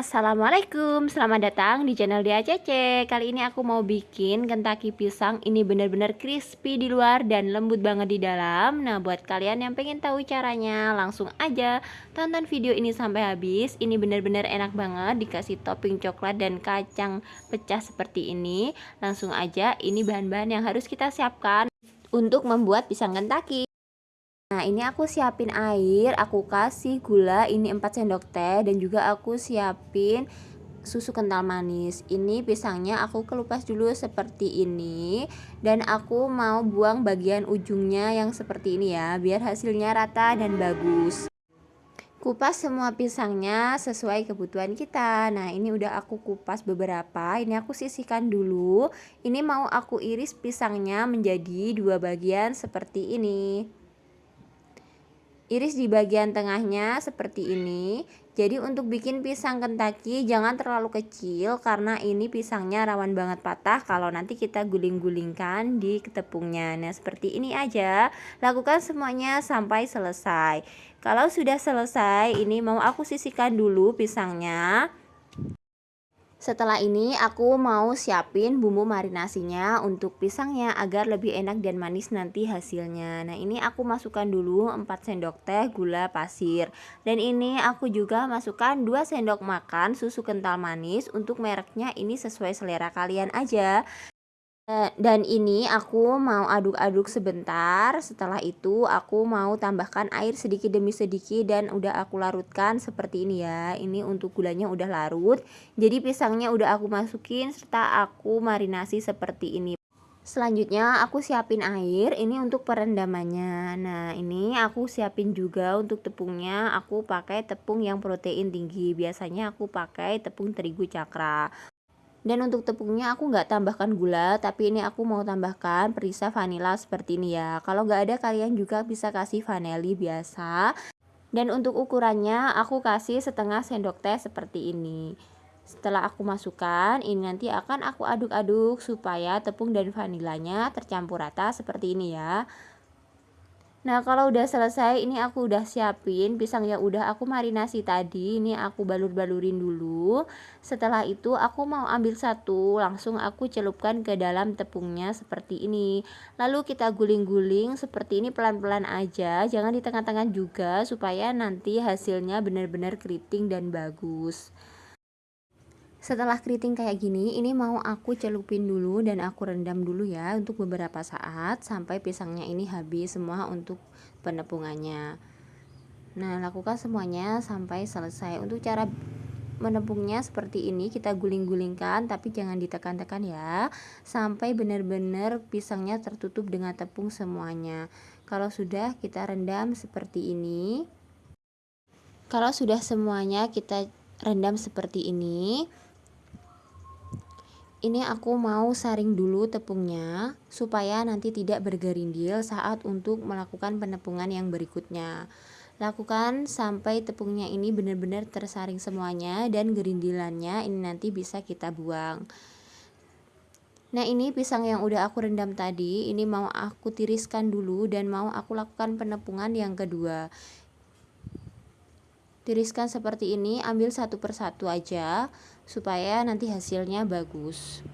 Assalamualaikum, selamat datang di channel Dia Cece. Kali ini aku mau bikin kentaki pisang. Ini benar-benar crispy di luar dan lembut banget di dalam. Nah buat kalian yang pengen tahu caranya Langsung aja tonton video ini sampai habis. Ini benar-benar enak banget Dikasih topping coklat dan kacang pecah seperti ini. Langsung aja ini bahan-bahan yang harus kita siapkan Untuk membuat pisang kentaki Nah ini aku siapin air, aku kasih gula ini 4 sendok teh dan juga aku siapin susu kental manis. Ini pisangnya aku kelupas dulu seperti ini dan aku mau buang bagian ujungnya yang seperti ini ya biar hasilnya rata dan bagus. Kupas semua pisangnya sesuai kebutuhan kita. Nah ini udah aku kupas beberapa ini aku sisihkan dulu. Ini mau aku iris pisangnya menjadi dua bagian seperti ini Iris di bagian tengahnya seperti ini. Jadi untuk bikin pisang kentaki jangan terlalu kecil karena ini pisangnya rawan banget patah kalau nanti kita guling-gulingkan di tepungnya. Nah seperti ini aja. Lakukan semuanya sampai selesai. Kalau sudah selesai ini mau aku sisihkan dulu pisangnya. Setelah ini aku mau siapin bumbu marinasinya untuk pisangnya agar lebih enak dan manis nanti hasilnya. Nah ini aku masukkan dulu 4 sendok teh gula pasir. Dan ini aku juga masukkan 2 sendok makan susu kental manis Untuk mereknya ini sesuai selera kalian aja dan ini aku mau aduk-aduk sebentar. Setelah itu aku mau tambahkan air sedikit demi sedikit dan udah aku larutkan seperti ini ya. Ini untuk gulanya udah larut. Jadi pisangnya udah aku masukin serta aku marinasi seperti ini. Selanjutnya aku siapin air. Ini untuk perendamannya. Nah ini aku siapin juga untuk tepungnya. Aku pakai tepung yang protein tinggi. Biasanya aku pakai tepung terigu cakra dan untuk tepungnya aku nggak tambahkan gula tapi ini aku mau tambahkan perisa vanila seperti ini ya. Kalau nggak ada kalian juga bisa kasih vanili biasa. Dan untuk ukurannya aku kasih setengah sendok teh seperti ini. Setelah aku masukkan ini nanti akan aku aduk-aduk supaya tepung dan vanilanya tercampur rata seperti ini ya Nah kalau udah selesai ini aku udah siapin pisang yang udah aku marinasi tadi Ini aku balur-balurin dulu. Setelah itu aku mau ambil satu langsung aku celupkan ke dalam tepungnya seperti ini. Lalu kita guling-guling seperti ini pelan-pelan aja Jangan di tengah-tengah juga supaya nanti hasilnya benar-benar keriting dan bagus setelah keriting kayak gini ini mau aku celupin dulu dan aku rendam dulu ya untuk beberapa saat sampai pisangnya ini habis semua untuk penepungannya. Nah lakukan semuanya sampai selesai. Untuk cara menepungnya seperti ini kita guling-gulingkan tapi jangan ditekan-tekan ya sampai benar-benar pisangnya tertutup dengan tepung semuanya. Kalau sudah kita rendam seperti ini. Kalau sudah semuanya kita rendam seperti ini ini aku mau saring dulu tepungnya supaya nanti tidak bergerindil saat untuk melakukan penepungan yang berikutnya. Lakukan sampai tepungnya ini benar-benar tersaring semuanya dan gerindilannya ini nanti bisa kita buang. Nah ini pisang yang udah aku rendam tadi ini mau aku tiriskan dulu dan mau aku lakukan penepungan yang kedua tiriskan seperti ini ambil satu persatu aja supaya nanti hasilnya bagus.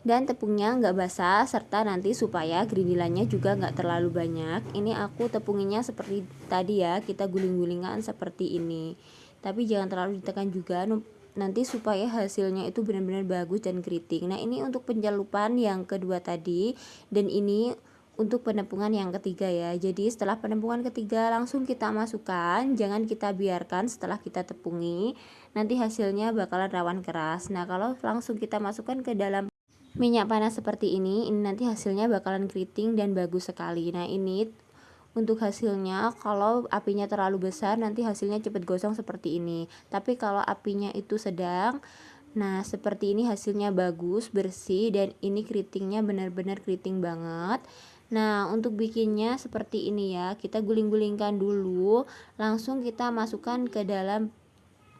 Dan tepungnya nggak basah serta nanti supaya gerindilannya juga nggak terlalu banyak. Ini aku tepunginya seperti tadi ya kita guling-gulingan seperti ini. Tapi jangan terlalu ditekan juga nanti supaya hasilnya itu benar-benar bagus dan keriting. Nah ini untuk penjalupan yang kedua tadi dan ini untuk penepungan yang ketiga ya. Jadi setelah penepungan ketiga langsung kita masukkan jangan kita biarkan setelah kita tepungi nanti hasilnya bakalan rawan keras. Nah kalau langsung kita masukkan ke dalam minyak panas seperti ini ini nanti hasilnya bakalan keriting dan bagus sekali. Nah ini untuk hasilnya kalau apinya terlalu besar nanti hasilnya cepat gosong seperti ini. Tapi kalau apinya itu sedang Nah, seperti ini hasilnya bagus, bersih, dan ini keritingnya benar-benar keriting banget. Nah, untuk bikinnya seperti ini ya. Kita guling-gulingkan dulu, langsung kita masukkan ke dalam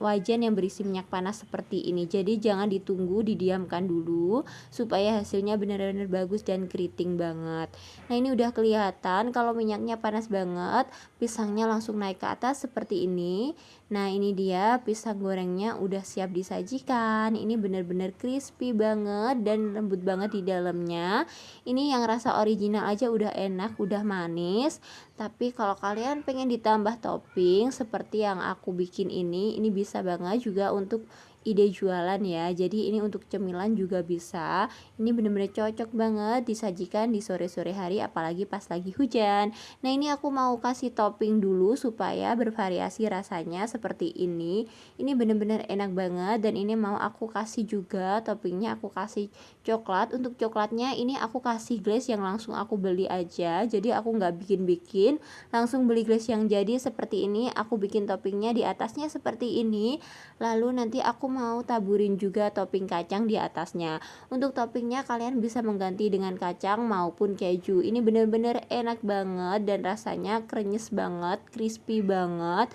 wajan yang berisi minyak panas seperti ini. Jadi jangan ditunggu, didiamkan dulu supaya hasilnya benar-benar bagus dan keriting banget. Nah, ini udah kelihatan kalau minyaknya panas banget, pisangnya langsung naik ke atas seperti ini. Nah ini dia pisang gorengnya udah siap disajikan Ini bener-bener crispy banget dan lembut banget di dalamnya Ini yang rasa original aja udah enak, udah manis Tapi kalau kalian pengen ditambah topping seperti yang aku bikin ini Ini bisa banget juga untuk ide jualan ya. Jadi ini untuk cemilan juga bisa. Ini bener-bener cocok banget disajikan di sore-sore hari apalagi pas lagi hujan. Nah ini aku mau kasih topping dulu supaya bervariasi rasanya seperti ini. Ini bener-bener enak banget dan ini mau aku kasih juga toppingnya. Aku kasih coklat. Untuk coklatnya ini aku kasih glaze yang langsung aku beli aja. Jadi aku nggak bikin-bikin. Langsung beli glaze yang jadi seperti ini. Aku bikin toppingnya di atasnya seperti ini. Lalu nanti aku mau taburin juga topping kacang di atasnya. Untuk toppingnya kalian bisa mengganti dengan kacang maupun keju. Ini bener-bener enak banget dan rasanya krenyes banget crispy banget.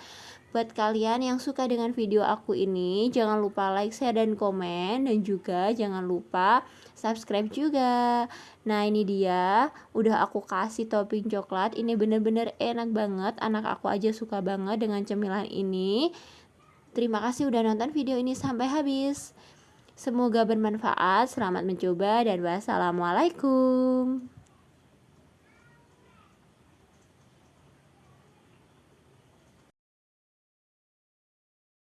Buat kalian yang suka dengan video aku ini jangan lupa like, share, dan komen. Dan juga jangan lupa subscribe juga. Nah ini dia. Udah aku kasih topping coklat. Ini bener-bener enak banget. Anak aku aja suka banget dengan cemilan ini Terima kasih udah nonton video ini sampai habis. Semoga bermanfaat, selamat mencoba, dan wassalamualaikum.